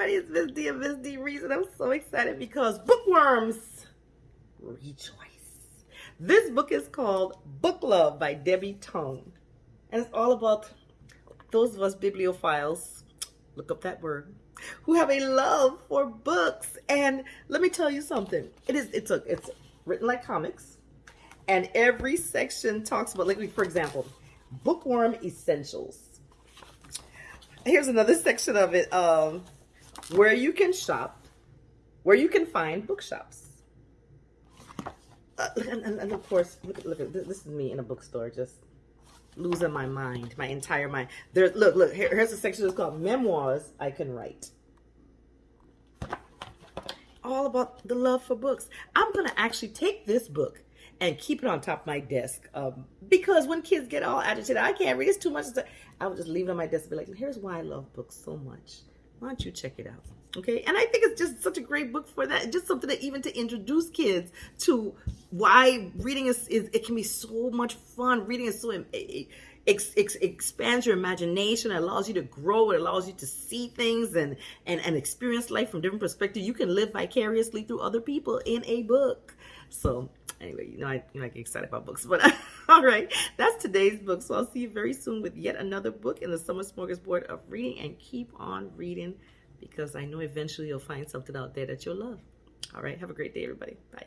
everybody, it's Miss D and D Reason. I'm so excited because bookworms rejoice. This book is called Book Love by Debbie Tung. And it's all about those of us bibliophiles, look up that word, who have a love for books. And let me tell you something. It is it's a it's written like comics. And every section talks about like for example, bookworm essentials here's another section of it um, where you can shop, where you can find bookshops. Uh, and, and, and, of course, look, look at this is me in a bookstore just losing my mind, my entire mind. There's look, look, here, here's a section that's called Memoirs I Can Write. All about the love for books. I'm gonna actually take this book and keep it on top of my desk. Um, because when kids get all agitated, I can't read, it's too much. I would just leave it on my desk and be like, here's why I love books so much. Why don't you check it out? Okay. And I think it's just such a great book for that. Just something that even to introduce kids to why reading is, is it can be so much fun. Reading is so, it, ex, ex, expands your imagination. It allows you to grow. It allows you to see things and, and, and experience life from different perspectives. You can live vicariously through other people in a book. So anyway, you know, I, you know, I get excited about books, but all right, that's today's book. So I'll see you very soon with yet another book in the summer smorgasbord of reading and keep on reading because I know eventually you'll find something out there that you'll love. All right, have a great day, everybody. Bye.